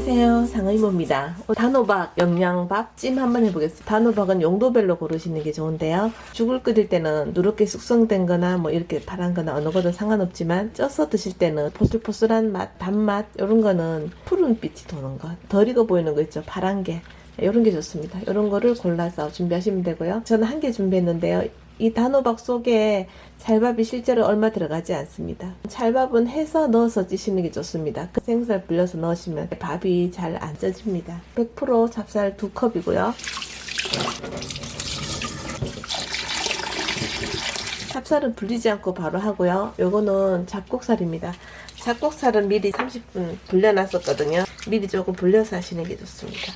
안녕하세요. 상의모입니다. 단호박 영양밥 찜 한번 해보겠습니다. 단호박은 용도별로 고르시는 게 좋은데요. 죽을 끓일 때는 누렇게 숙성된 거나 뭐 이렇게 파란 거나 어느 거든 상관없지만 쪄서 드실 때는 포슬포슬한 맛 단맛 이런 거는 푸른빛이 도는 거덜 익어 보이는 거 있죠? 파란 게. 이런 게 좋습니다. 이런 거를 골라서 준비하시면 되고요. 저는 한 개 준비했는데요 이 단호박 속에 찰밥이 실제로 얼마 들어가지 않습니다. 찰밥은 해서 넣어서 찌시는 게 좋습니다. 그 생살 불려서 넣으시면 밥이 잘 안 쪄집니다. 100% 찹쌀 두 컵이고요. 찹쌀은 불리지 않고 바로 하고요. 요거는 잡곡살입니다. 잡곡살은 미리 30분 불려놨었거든요. 미리 조금 불려서 하시는 게 좋습니다.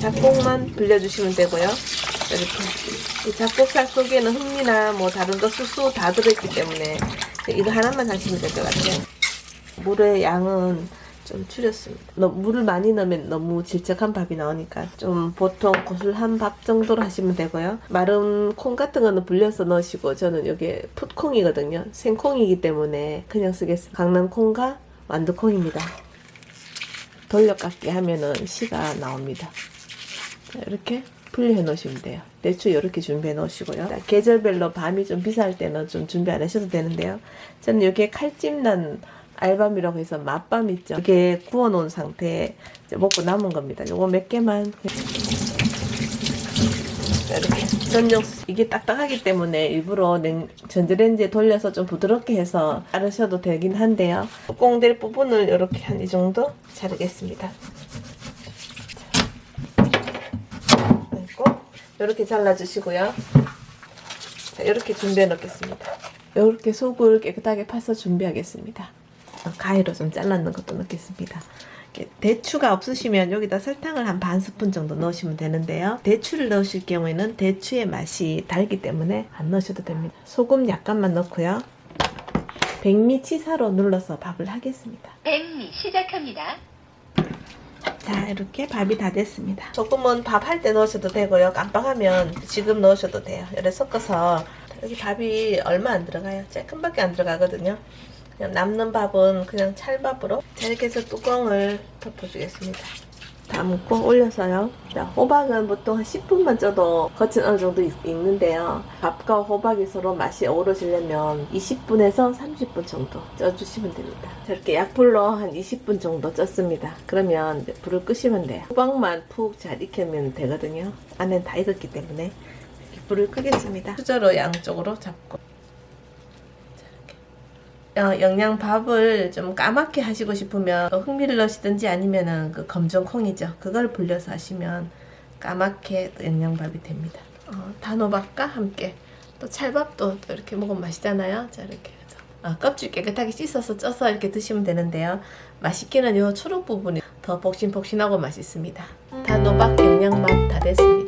잡곡만 불려주시면 되고요. 이렇게 이 잡곡살 속에는 흑미나 뭐 다른 거 수수 다 들어있기 때문에 이거 하나만 하시면 될 것 같아요. 물의 양은 좀 줄였습니다. 너, 물을 많이 넣으면 너무 질척한 밥이 나오니까 좀 보통 고슬한 밥 정도로 하시면 되고요. 마른 콩 같은 거는 불려서 넣으시고 저는 여기 풋콩이거든요. 생콩이기 때문에 그냥 쓰겠습니다. 강낭콩과 완두콩입니다. 돌려깎기 하면은 씨가 나옵니다. 이렇게 분리해 놓으시면 돼요. 대추 이렇게 준비해 놓으시고요. 계절별로 밤이 좀 비쌀 때는 좀 준비 안 하셔도 되는데요. 저는 여기에 칼집난 알밤이라고 해서 맛밤 있죠. 이게 구워 놓은 상태에 먹고 남은 겁니다. 요거 몇 개만 이렇게 전용 이게 딱딱하기 때문에 일부러 냉, 전자레인지에 돌려서 좀 부드럽게 해서 자르셔도 되긴 한데요. 꽁될 부분을 이렇게 한 이 정도 자르겠습니다. 이렇게 잘라주시고요. 자, 이렇게 준비해 놓겠습니다. 이렇게 속을 깨끗하게 파서 준비하겠습니다. 가위로 좀 잘라놓은 것도 넣겠습니다. 대추가 없으시면 여기다 설탕을 한 반 스푼 정도 넣으시면 되는데요. 대추를 넣으실 경우에는 대추의 맛이 달기 때문에 안 넣으셔도 됩니다. 소금 약간만 넣고요. 백미 치사로 눌러서 밥을 하겠습니다. 백미 시작합니다. 자 이렇게 밥이 다 됐습니다. 조금은 밥 할 때 넣으셔도 되고요. 깜빡하면 지금 넣으셔도 돼요. 이렇게 섞어서. 여기 밥이 얼마 안 들어가요? 조금밖에 안 들어가거든요. 그냥 남는 밥은 그냥 찰밥으로. 자 이렇게 해서 뚜껑을 덮어주겠습니다 담고 올려서요. 자, 호박은 보통 한 10분만 쪄도 겉은 어느 정도 익, 익는데요. 밥과 호박이 서로 맛이 어우러지려면 20분에서 30분 정도 쪄주시면 됩니다. 저렇게 약불로 한 20분 정도 쪘습니다. 그러면 불을 끄시면 돼요. 호박만 푹 잘 익히면 되거든요. 안엔 다 익었기 때문에 불을 끄겠습니다. 수저로 양쪽으로 잡고 어, 영양밥을 좀 까맣게 하시고 싶으면 흑미를 넣으시든지 아니면은 그 검정콩이죠. 그걸 불려서 하시면 까맣게 영양밥이 됩니다. 어, 단호박과 함께 또 찰밥도 또 이렇게 먹으면 맛있잖아요. 자 이렇게 해서 어, 껍질 깨끗하게 씻어서 쪄서 이렇게 드시면 되는데요. 맛있기는 이 초록 부분이 더 복신복신하고 맛있습니다. 단호박 영양밥 다 됐습니다.